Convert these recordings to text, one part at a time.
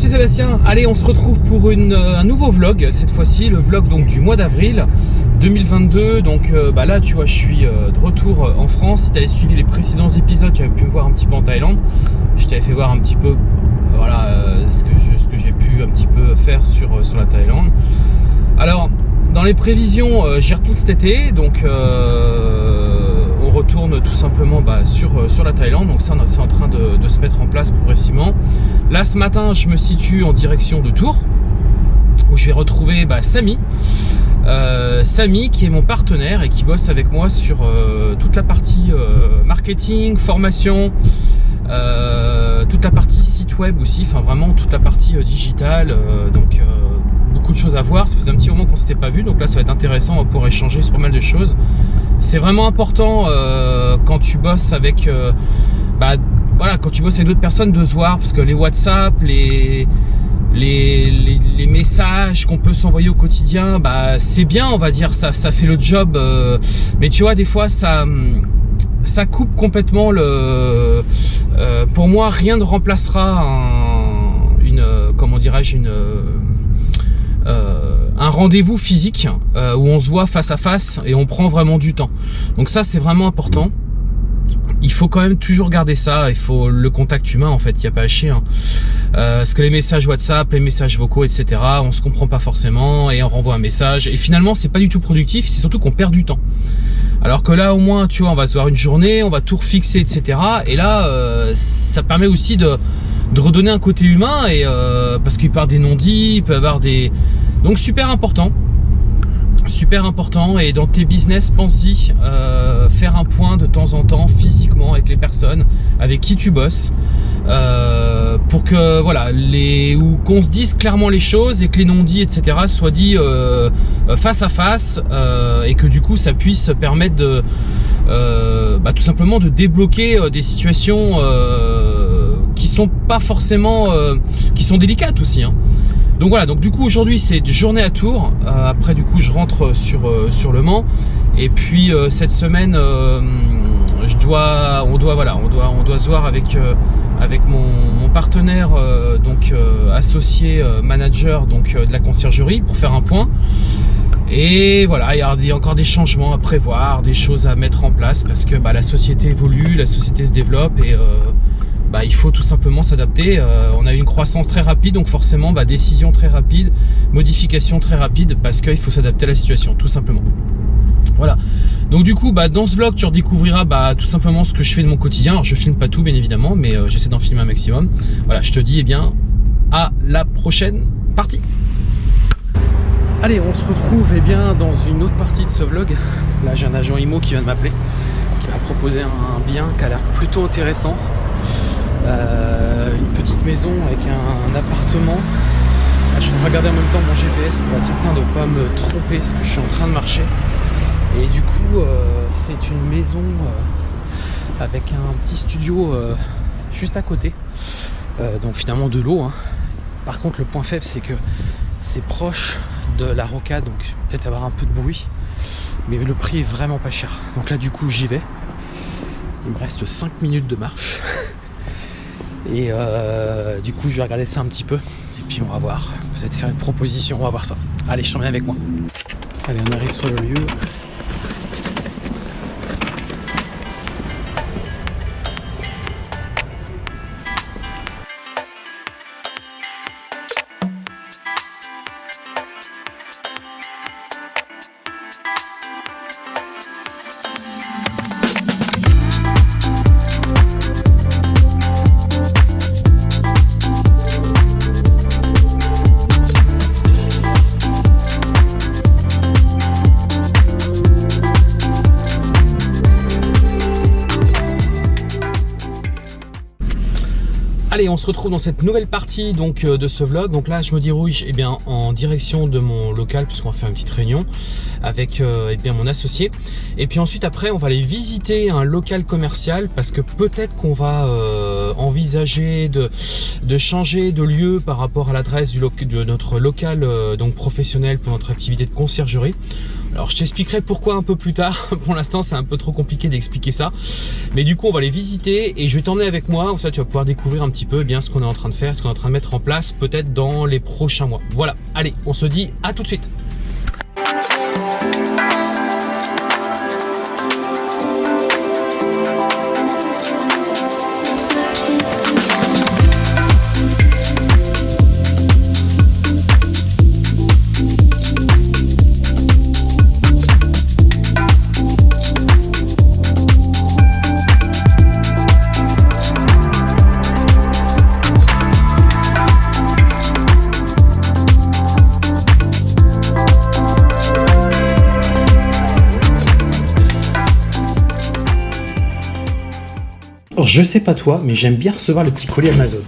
C'est Sébastien, allez on se retrouve pour euh, un nouveau vlog, cette fois-ci le vlog donc du mois d'avril 2022 donc euh, bah là tu vois je suis euh, de retour en France. Si tu suivi les précédents épisodes tu avais pu me voir un petit peu en Thaïlande. Je t'avais fait voir un petit peu voilà ce que j'ai pu un petit peu faire sur, sur la Thaïlande. Alors dans les prévisions j'y retourne cet été. Donc retourne tout simplement bah, sur, euh, sur la Thaïlande. Donc ça, c'est en train de, se mettre en place progressivement. Là, ce matin, je me situe en direction de Tours, où je vais retrouver bah, Samy. Euh, Samy qui est mon partenaire et qui bosse avec moi sur euh, toute la partie marketing, formation, toute la partie site web aussi, enfin vraiment toute la partie digitale. donc de choses à voir. Ça faisait un petit moment qu'on s'était pas vu, donc là ça va être intéressant, pouvoir échanger sur pas mal de choses. C'est vraiment important euh, quand tu bosses avec, euh, bah, voilà, quand tu bosses avec d'autres personnes de se voir, parce que les WhatsApp, les les, les, messages qu'on peut s'envoyer au quotidien, bah c'est bien, on va dire, ça, ça fait le job. Euh, mais tu vois, des fois, ça, ça coupe complètement le. pour moi, rien ne remplacera une, comment dirais-je, une un rendez-vous physique euh, où on se voit face à face et on prend vraiment du temps. Donc ça c'est vraiment important. Il faut quand même toujours garder ça, il faut le contact humain en fait, il n'y a pas à chier. Hein. Euh, parce que les messages WhatsApp, les messages vocaux, etc., on se comprend pas forcément et on renvoie un message. Et finalement c'est pas du tout productif, c'est surtout qu'on perd du temps. Alors que là au moins, tu vois, on va se voir une journée, on va tout refixer, etc. Et là, euh, ça permet aussi de, redonner un côté humain et euh, parce qu'il avoir des non-dits, il peut avoir des donc super important super important et dans tes business pense-y euh, faire un point de temps en temps physiquement avec les personnes avec qui tu bosses euh, pour que voilà les ou qu'on se dise clairement les choses et que les non-dits etc soient dits euh, face à face et que du coup ça puisse permettre de bah, tout simplement de débloquer des situations qui sont pas forcément qui sont délicates aussi hein. Donc voilà, donc du coup aujourd'hui c'est journée à Tours. Euh, après du coup je rentre sur euh, sur le Mans. Et puis euh, cette semaine, je dois, on doit voilà, on doit on doit se voir avec avec mon, partenaire donc associé manager donc de la conciergerie pour faire un point. Et voilà, il y a encore des changements à prévoir, des choses à mettre en place parce que bah, la société évolue, la société se développe et bah, il faut tout simplement s'adapter. Euh, on a une croissance très rapide, donc forcément, bah, décision très rapide, modification très rapide, parce qu'il faut s'adapter à la situation, tout simplement. Voilà. Donc du coup, bah, dans ce vlog, tu redécouvriras bah, tout simplement ce que je fais de mon quotidien. Alors, je filme pas tout, bien évidemment, mais euh, j'essaie d'en filmer un maximum. Voilà, je te dis, eh bien, à la prochaine partie. Allez, on se retrouve eh bien, dans une autre partie de ce vlog. Là, j'ai un agent IMO qui vient de m'appeler, qui m'a proposé un bien qui a l'air plutôt intéressant. Euh, une petite maison avec un, appartement. je vais regarder en même temps mon GPS pour être certain de ne pas me tromper parce que je suis en train de marcher. Et du coup, euh, c'est une maison euh, avec un petit studio juste à côté. donc finalement de l'eau. Hein. Par contre, le point faible, c'est que c'est proche de la rocade, donc peut-être avoir un peu de bruit. Mais le prix est vraiment pas cher. Donc là, du coup, j'y vais. Il me reste 5 minutes de marche. Et euh, du coup, je vais regarder ça un petit peu. Et puis on va voir. Peut-être faire une proposition, on va voir ça. Allez, je t'emmène avec moi. Allez, on arrive sur le lieu. Allez, on se retrouve dans cette nouvelle partie donc euh, de ce vlog. Donc là, je me dirige eh bien, en direction de mon local puisqu'on va faire une petite réunion avec euh, eh bien, mon associé. Et puis ensuite, après, on va aller visiter un local commercial parce que peut-être qu'on va euh, envisager de, changer de lieu par rapport à l'adresse de notre local donc professionnel pour notre activité de conciergerie. Alors je t'expliquerai pourquoi un peu plus tard. Pour l'instant, c'est un peu trop compliqué d'expliquer ça. Mais du coup, on va les visiter et je vais t'emmener avec moi. Comme ça, tu vas pouvoir découvrir un petit peu eh bien ce qu'on est en train de faire, ce qu'on est en train de mettre en place, peut-être dans les prochains mois. Voilà. Allez, on se dit à tout de suite. Je sais pas toi, mais j'aime bien recevoir le petit colis Amazon.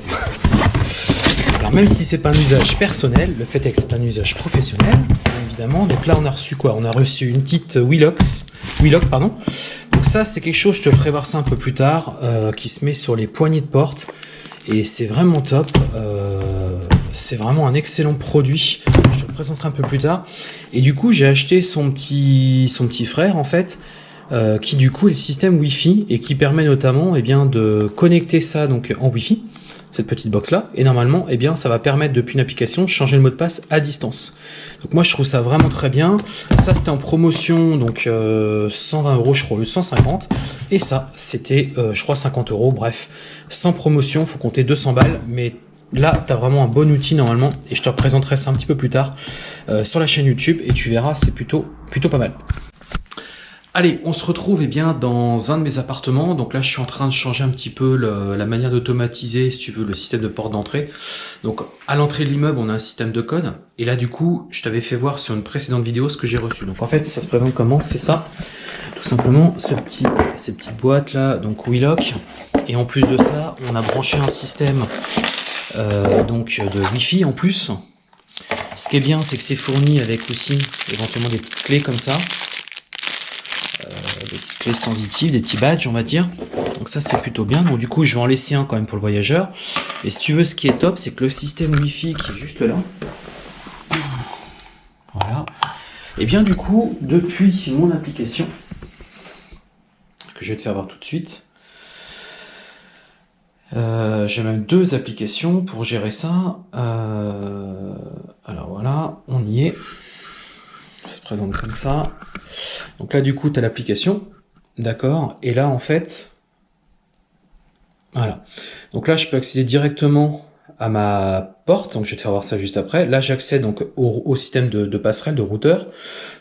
Alors même si c'est pas un usage personnel, le fait est que c'est un usage professionnel, évidemment. Donc là, on a reçu quoi? On a reçu une petite Willox, pardon. Donc ça, c'est quelque chose, je te ferai voir ça un peu plus tard, euh, qui se met sur les poignées de porte. Et c'est vraiment top. Euh, c'est vraiment un excellent produit. Je te le présenterai un peu plus tard. Et du coup, j'ai acheté son petit, son petit frère, en fait, euh, qui du coup est le système Wi-Fi et qui permet notamment eh bien, de connecter ça donc en Wi-Fi, cette petite box là, et normalement eh bien, ça va permettre depuis une application de changer le mot de passe à distance. Donc moi je trouve ça vraiment très bien. Ça c'était en promotion donc 120 euh, euros je crois, le 150, et ça c'était euh, je crois 50 euros, bref, sans promotion, faut compter 200 balles, mais Là, tu as vraiment un bon outil normalement et je te représenterai ça un petit peu plus tard sur la chaîne YouTube et tu verras, c'est plutôt, plutôt pas mal. Allez, on se retrouve eh bien dans un de mes appartements. Donc là, je suis en train de changer un petit peu la manière d'automatiser, si tu veux, le système de porte d'entrée. Donc à l'entrée de l'immeuble, on a un système de code. Et là, du coup, je t'avais fait voir sur une précédente vidéo ce que j'ai reçu. Donc en fait, ça se présente comment? C'est ça. Tout simplement, ce petit, ces petites boîtes là, donc Willock. Et en plus de ça, on a branché un système euh, donc de Wi-Fi en plus. Ce qui est bien, c'est que c'est fourni avec aussi éventuellement des petites clés comme ça des petites clés sensitives, des petits badges on va dire. Donc ça c'est plutôt bien. Donc du coup je vais en laisser un quand même pour le voyageur. Et si tu veux ce qui est top c'est que le système Wi-Fi qui est juste là. Voilà. Et bien du coup depuis mon application que je vais te faire voir tout de suite. Euh, j'ai même deux applications pour gérer ça. Euh, alors voilà, on y est. Ça se présente comme ça. Donc là, du coup, tu as l'application. D'accord Et là, en fait, voilà. Donc là, je peux accéder directement à ma porte. Donc, je vais te faire voir ça juste après. Là, j'accède donc au, système de, passerelle, de routeur.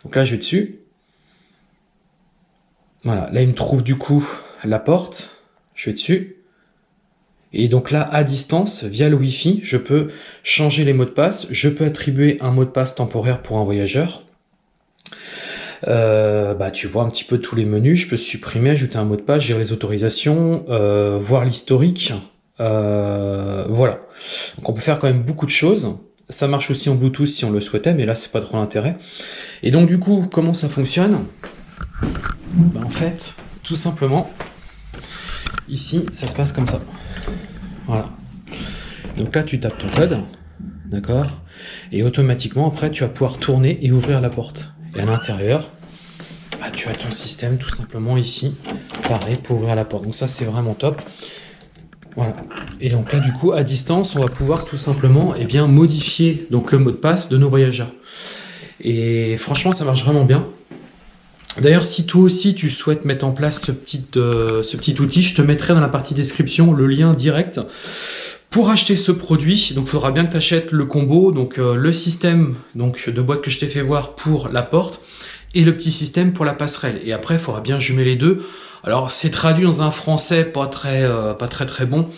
Donc là, je vais dessus. Voilà. Là, il me trouve du coup la porte. Je vais dessus. Et donc là, à distance, via le Wi-Fi, je peux changer les mots de passe. Je peux attribuer un mot de passe temporaire pour un voyageur. Euh, bah, tu vois un petit peu tous les menus. Je peux supprimer, ajouter un mot de passe, gérer les autorisations, euh, voir l'historique. Euh, voilà. Donc on peut faire quand même beaucoup de choses. Ça marche aussi en Bluetooth si on le souhaitait, mais là c'est pas trop l'intérêt. Et donc du coup, comment ça fonctionne? Bah, En fait, tout simplement, ici, ça se passe comme ça. Voilà. Donc là, tu tapes ton code, d'accord? Et automatiquement, après, tu vas pouvoir tourner et ouvrir la porte. Et à l'intérieur, bah, tu as ton système tout simplement ici, pareil, pour ouvrir la porte. Donc ça, c'est vraiment top. Voilà. Et donc là, du coup, à distance, on va pouvoir tout simplement eh bien, modifier donc, le mot de passe de nos voyageurs. Et franchement, ça marche vraiment bien. D'ailleurs, si toi aussi tu souhaites mettre en place ce petit, euh, ce petit outil, je te mettrai dans la partie description le lien direct pour acheter ce produit, donc faudra bien que tu achètes le combo, donc euh, le système donc de boîte que je t'ai fait voir pour la porte et le petit système pour la passerelle. Et après, il faudra bien jumer les deux. Alors, c'est traduit dans un français pas très euh, pas très très bon,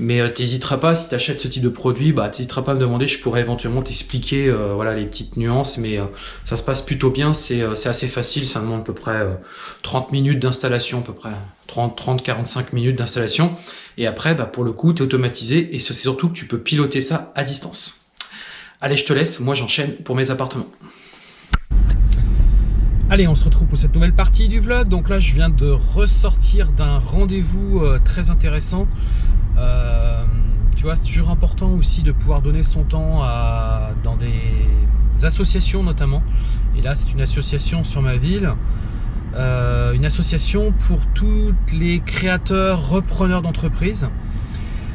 mais euh, t'hésiteras pas si tu achètes ce type de produit, bah t'hésiteras pas à me demander, je pourrais éventuellement t'expliquer euh, voilà les petites nuances, mais euh, ça se passe plutôt bien, c'est assez facile, ça demande à peu près 30 minutes d'installation, à peu près 30-45 minutes d'installation, et après bah, pour le coup tu es automatisé, et c'est surtout que tu peux piloter ça à distance. Allez, je te laisse, moi j'enchaîne pour mes appartements. Allez, on se retrouve pour cette nouvelle partie du vlog. Donc là, je viens de ressortir d'un rendez-vous très intéressant euh, tu vois, c'est toujours important aussi de pouvoir donner son temps à, dans des associations notamment. Et là, c'est une association sur ma ville. Euh, une association pour tous les créateurs, repreneurs d'entreprises.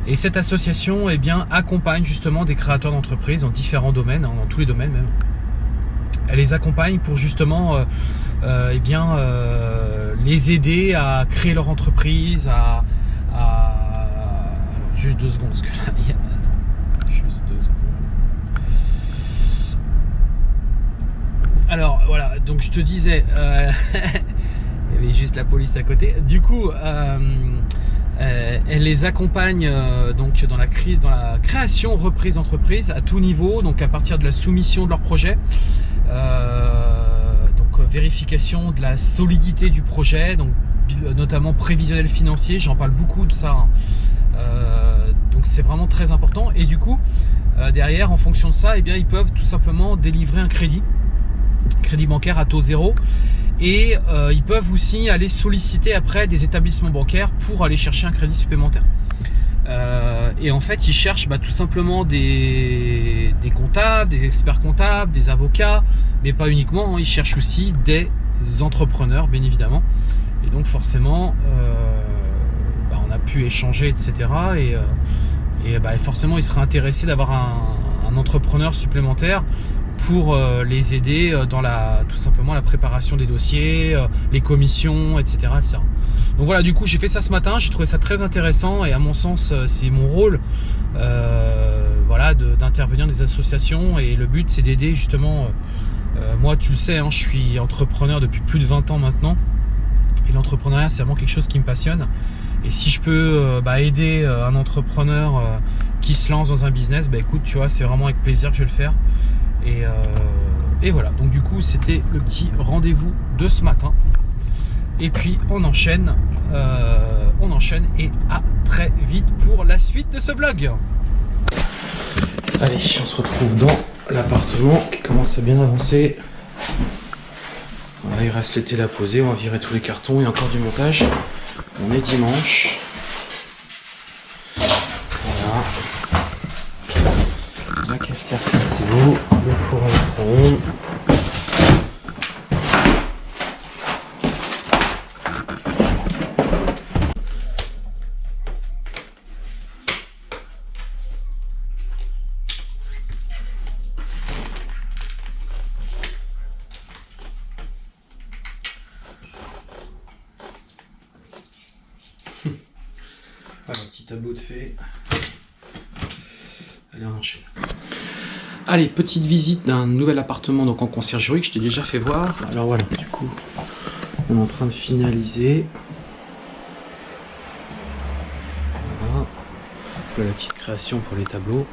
Et cette association eh bien, accompagne justement des créateurs d'entreprises dans différents domaines, hein, dans tous les domaines même. Elle les accompagne pour justement euh, eh bien, les aider à créer leur entreprise, à... Juste deux secondes, parce que là, il y a... Juste deux secondes. Alors voilà, donc je te disais, euh, il y avait juste la police à côté. Du coup, euh, euh, elle les accompagne euh, donc dans la crise, dans la création, reprise d'entreprise à tout niveau, donc à partir de la soumission de leur projet, euh, donc vérification de la solidité du projet, donc notamment prévisionnel financier. J'en parle beaucoup de ça. Hein. Donc c'est vraiment très important. Et du coup, derrière, en fonction de ça, eh bien, ils peuvent tout simplement délivrer un crédit crédit bancaire à taux zéro. Et euh, ils peuvent aussi aller solliciter après des établissements bancaires pour aller chercher un crédit supplémentaire. Euh, et en fait, ils cherchent bah, tout simplement des, comptables, des experts comptables, des avocats, mais pas uniquement. Hein. ils cherchent aussi des entrepreneurs, bien évidemment. Et donc forcément, euh, pu échanger, etc. Et, euh, bah, forcément, ils seraient intéressés d'avoir un, entrepreneur supplémentaire pour euh, les aider euh, dans la tout simplement la préparation des dossiers, les commissions, etc.. Donc voilà, du coup j'ai fait ça ce matin, j'ai trouvé ça très intéressant et à mon sens c'est mon rôle, voilà, d'intervenir dans des associations et le but c'est d'aider justement. Moi, tu le sais, hein, je suis entrepreneur depuis plus de 20 ans maintenant et l'entrepreneuriat c'est vraiment quelque chose qui me passionne. Et si je peux bah, aider un entrepreneur qui se lance dans un business, bah écoute, tu vois, c'est vraiment avec plaisir que je vais le faire. Et, euh, voilà, donc du coup c'était le petit rendez-vous de ce matin. Et puis on enchaîne, euh, on enchaîne et à très vite pour la suite de ce vlog. Allez, on se retrouve dans l'appartement qui commence à bien avancer. Il reste les télé à poser, on va virer tous les cartons, il y a encore du montage. On est dimanche. Voilà. La cafetière c'est beau le four à micro-ondes. Voilà, tableau de fait. Allez, on enchaîne. Allez, petite visite d'un nouvel appartement donc en conciergerie que je t'ai déjà fait voir. Alors voilà, du coup, on est en train de finaliser. Voilà la petite création pour les tableaux.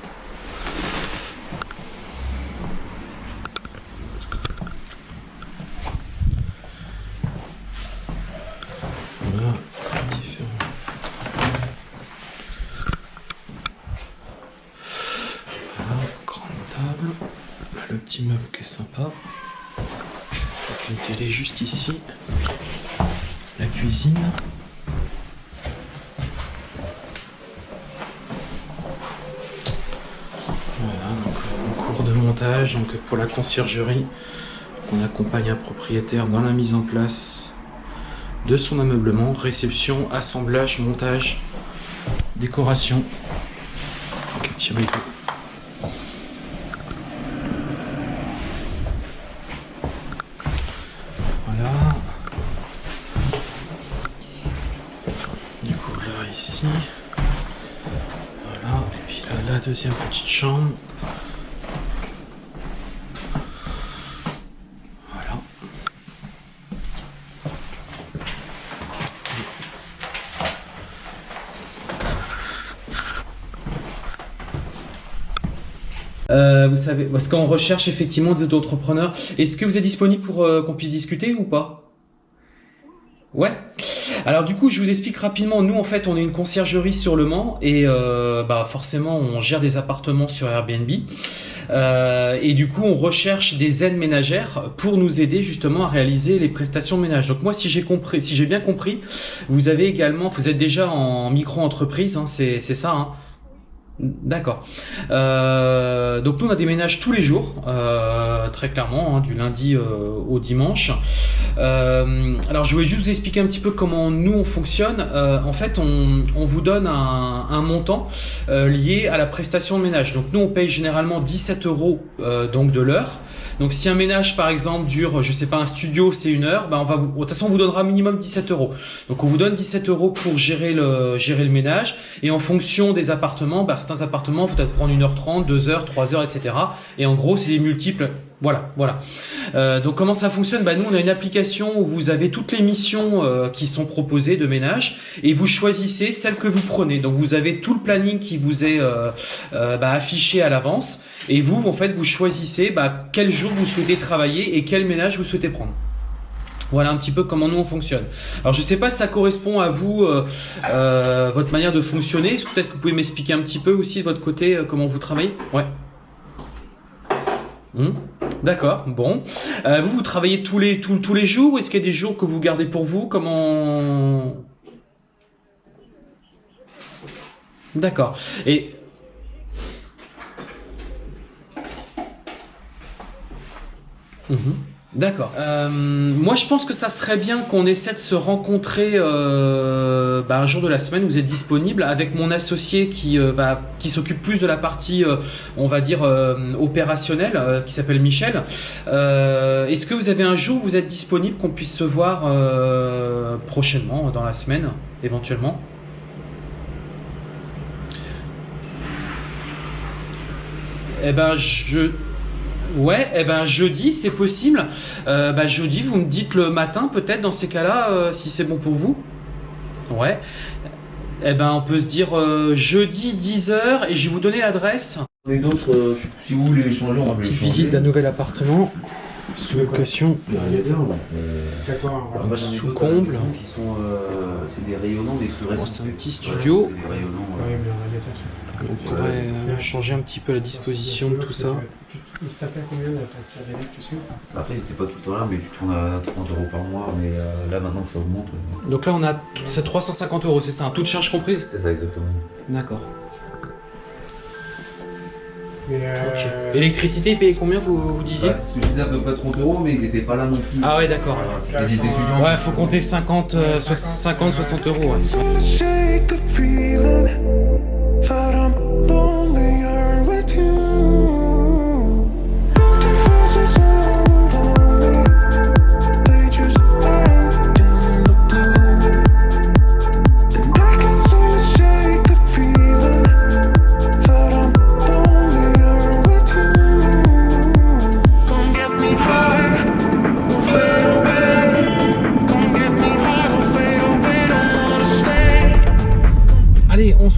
Voilà, différents. Voilà, grande table. Là, le petit meuble qui est sympa. Avec une télé juste ici. La cuisine. Voilà, donc en cours de montage, donc pour la conciergerie, on accompagne un propriétaire dans la mise en place de son ameublement, réception, assemblage, montage, décoration. Donc, deuxième petite chambre. Voilà. Euh, vous savez, parce qu'on recherche effectivement des auto-entrepreneurs. Est-ce que vous êtes disponible pour euh, qu'on puisse discuter ou pas? Ouais. Alors du coup, je vous explique rapidement. Nous, en fait, on est une conciergerie sur Le Mans et euh, bah forcément, on gère des appartements sur Airbnb. Euh, et du coup, on recherche des aides ménagères pour nous aider justement à réaliser les prestations de ménage. Donc moi, si j'ai compris, si j'ai bien compris, vous avez également, vous êtes déjà en micro-entreprise, hein, c'est c'est ça. Hein D'accord. Euh, donc nous on a des ménages tous les jours, euh, très clairement, hein, du lundi euh, au dimanche. Euh, alors je voulais juste vous expliquer un petit peu comment nous on fonctionne. En fait, on, on, vous donne un, un montant lié à la prestation de ménage. Donc nous on paye généralement 17 euros donc de l'heure. Donc si un ménage par exemple dure, je sais pas, un studio c'est une heure, bah on va de toute façon on vous donnera minimum 17 euros. Donc on vous donne 17 euros pour gérer le ménage et en fonction des appartements, bah, certains appartements faut peut-être prendre 1h30, 2h, 3h, etc. Et en gros c'est les multiples voilà, voilà. Euh, donc comment ça fonctionne? Bah, Nous, on a une application où vous avez toutes les missions euh, qui sont proposées de ménage et vous choisissez celle que vous prenez. Donc vous avez tout le planning qui vous est euh, bah, affiché à l'avance et vous, en fait, vous choisissez bah, quel jour vous souhaitez travailler et quel ménage vous souhaitez prendre. Voilà un petit peu comment nous on fonctionne. Alors je sais pas si ça correspond à vous, euh, votre manière de fonctionner. Peut-être que vous pouvez m'expliquer un petit peu aussi de votre côté comment vous travaillez? Ouais. Hum D'accord, bon. Euh, vous, vous travaillez tous les, tous, tous les jours Est-ce qu'il y a des jours que vous gardez pour vous? Comment... D'accord. Et... Mmh. D'accord. Euh, moi, je pense que ça serait bien qu'on essaie de se rencontrer euh, bah, un jour de la semaine. Vous êtes disponible avec mon associé qui euh, s'occupe plus de la partie, on va dire opérationnelle, qui s'appelle Michel. Est-ce que vous avez un jour où vous êtes disponible qu'on puisse se voir prochainement dans la semaine, éventuellement? Eh ben, je Ouais, eh ben jeudi, c'est possible. Euh, bah, jeudi, vous me dites le matin, peut-être dans ces cas-là, euh, si c'est bon pour vous. Ouais. Eh ben, on peut se dire euh, jeudi 10h et je vais vous donner l'adresse. Les d'autres, euh, si vous voulez les changer, on peut les Petite visite d'un nouvel appartement sous location. Euh, sous comble. C'est des rayonnants, des Bon, c'est un petit studio. C'est des rayonnants. ouais. On pourrait euh, changer un petit peu la disposition de tout ça. Il t'appelle combien la facture d'électricité, tu sais Après, c'était pas tout le temps là, mais tu tournes à 30 euros par mois. Mais euh, là, maintenant que ça augmente, euh, Donc là, on a tout- c'est 350 euros, c'est ça, toute charge comprise? C'est ça exactement. D'accord. Euh, Électricité, payé combien vous, vous disiez? Ouais, c'est ce que je disais, à peu près 30 euros, mais ils étaient pas là non plus. Ah ouais, d'accord. Voilà, des étudiants. Ouais, faut compter 50, euh, soix- 50 60 euros. ouais.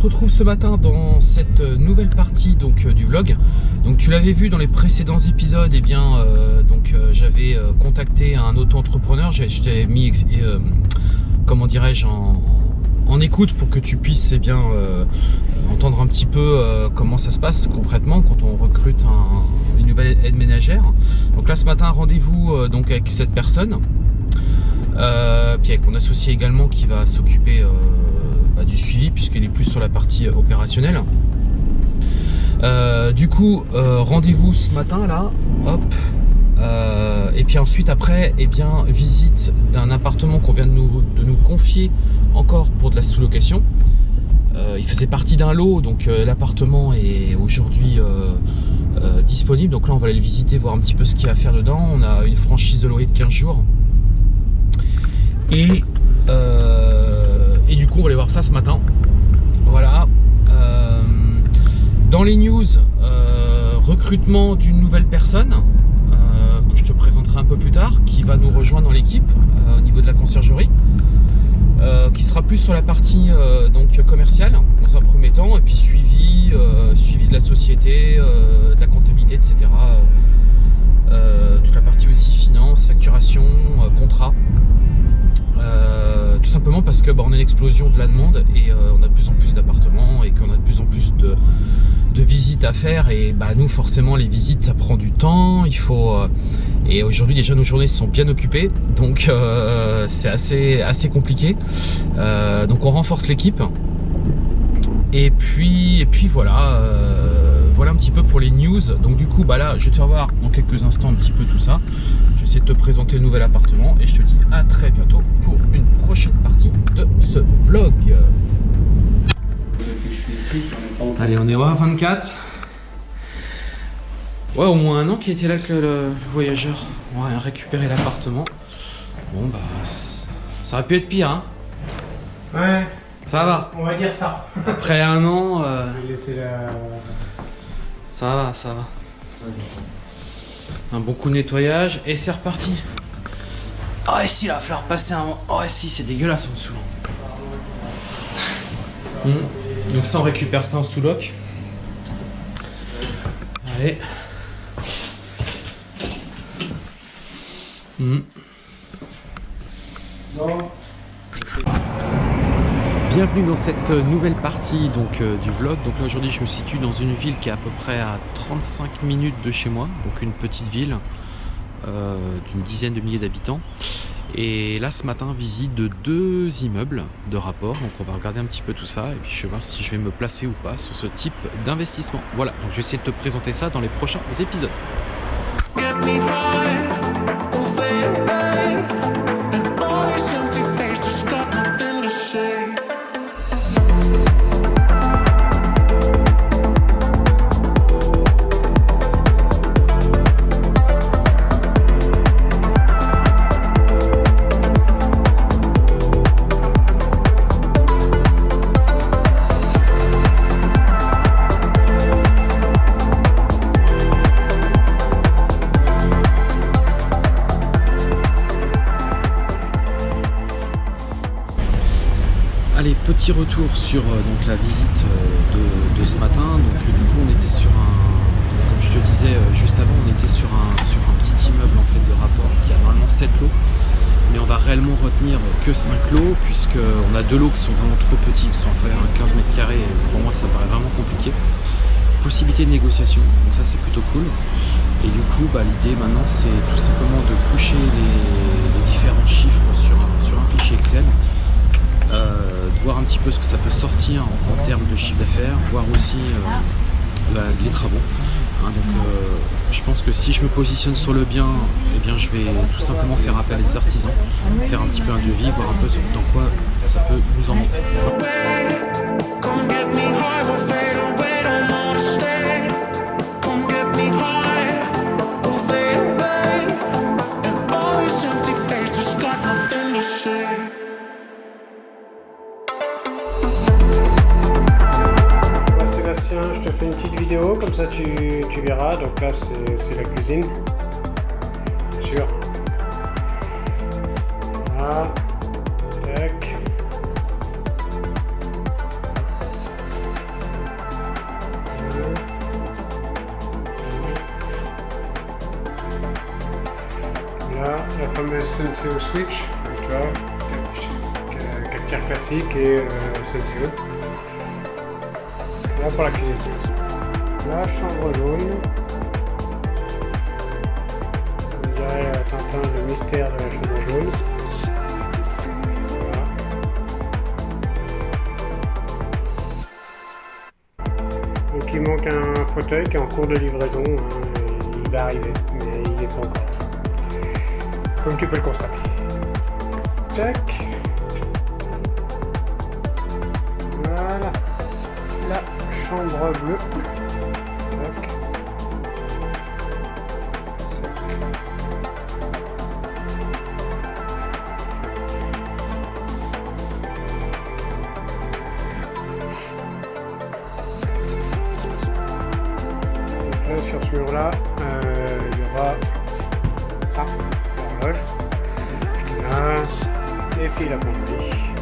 Retrouve ce matin dans cette nouvelle partie donc euh, du vlog. Donc tu l'avais vu dans les précédents épisodes, et bien euh, donc euh, j'avais contacté un auto-entrepreneur, t'ai mis comment dirais-je en, en écoute pour que tu puisses eh bien entendre un petit peu comment ça se passe concrètement quand on recrute un- une nouvelle aide ménagère. Donc là ce matin rendez-vous donc avec cette personne. Puis avec mon associé également qui va s'occuper du suivi puisqu'il est plus sur la partie euh, opérationnelle. Euh, du coup, euh, rendez-vous ce matin là, hop. Euh, et puis ensuite après, eh bien visite d'un appartement qu'on vient de nous, confier encore pour de la sous-location. Euh, il faisait partie d'un lot, donc euh, l'appartement est aujourd'hui euh, euh, disponible. Donc là, on va aller le visiter, voir un petit peu ce qu'il y a à faire dedans. On a une franchise de loyer de 15 jours. Et, euh, coup, on aller voir ça ce matin. Voilà. Euh, dans les news, euh, recrutement d'une nouvelle personne euh, que je te présenterai un peu plus tard, qui va nous rejoindre dans l'équipe au niveau de la conciergerie. qui sera plus sur la partie donc commerciale dans un premier temps et puis suivi suivi de la société de la comptabilité etc toute la partie aussi finance facturation contrat euh, tout simplement parce que bah, on a une explosion de la demande et euh, on a de plus en plus d'appartements et qu'on a de plus en plus de, visites à faire et bah nous forcément les visites ça prend du temps. Il faut euh, et aujourd'hui déjà nos journées sont bien occupées. Donc c'est assez compliqué. Donc on renforce l'équipe Et puis, et puis voilà, euh, voilà un petit peu pour les news. Donc du coup, bah là, je vais te faire voir dans quelques instants un petit peu tout ça. Je vais essayer de te présenter le nouvel appartement et je te dis à très bientôt pour une prochaine partie de ce vlog. Allez, on est au 24. Ouais, au moins un an qui était là que le, voyageur. On va récupérer l'appartement. Bon, bah, ça aurait pu être pire, hein. Ouais, Ça va. on va dire ça. Après un an, euh, la... ça va, ça va. Un bon coup de nettoyage et c'est reparti. Ah, et si, il va falloir passer un. Oh, et si, c'est dégueulasse en dessous. Hmm. Donc, ça, on récupère ça en sous-loc. Allez. Hmm. Bon, Bienvenue dans cette euh, nouvelle partie donc, euh, du vlog. Donc là aujourd'hui je me situe dans une ville qui est à peu près à 35 minutes de chez moi, donc une petite ville euh, d'une dizaine de milliers d'habitants. Et là ce matin visite de deux immeubles de rapport, donc on va regarder un petit peu tout ça et puis je vais voir si je vais me placer ou pas sur ce type d'investissement. Voilà, donc je vais essayer de te présenter ça dans les prochains épisodes. Sur euh, donc, la visite euh, de, ce matin. Donc, du coup, on était sur un, comme je te disais euh, juste avant, on était sur un, sur un petit immeuble en fait de rapport qui a normalement 7 lots. Mais on va réellement retenir que 5 lots, puisqu'on a deux lots qui sont vraiment trop petits, qui sont en fait un 15 mètres carrés. Pour moi, ça paraît vraiment compliqué. Possibilité de négociation, donc ça c'est plutôt cool. Et du coup, bah, l'idée maintenant, c'est tout simplement de coucher les, différents chiffres sur un, sur un fichier Excel de voir un petit peu ce que ça peut sortir en, termes de chiffre d'affaires, voir aussi euh, les travaux. Hein, donc, euh, je pense que si je me positionne sur le bien, eh bien, je vais tout simplement faire appel à des artisans, faire un petit peu un devis, voir un peu dans quoi ça peut nous emmener. Fais une petite vidéo, comme ça tu, verras. Donc là, c'est la cuisine. Bien sûr. Voilà. Tac. Là, la fameuse Senseo Switch. Donc tu vois, cap- cafetière classique et euh. Là pour la cuisine. La chambre jaune. On dirait euh, Tintin le mystère de la chambre jaune. Voilà. Donc il manque un fauteuil qui est en cours de livraison. hein, il va arriver, mais il n'est pas encore. là. Comme tu peux le constater. Tac. Voilà la chambre bleue. Là, sur ce mur-là, euh, il y aura ah, l'horloge. Les fils à pomper.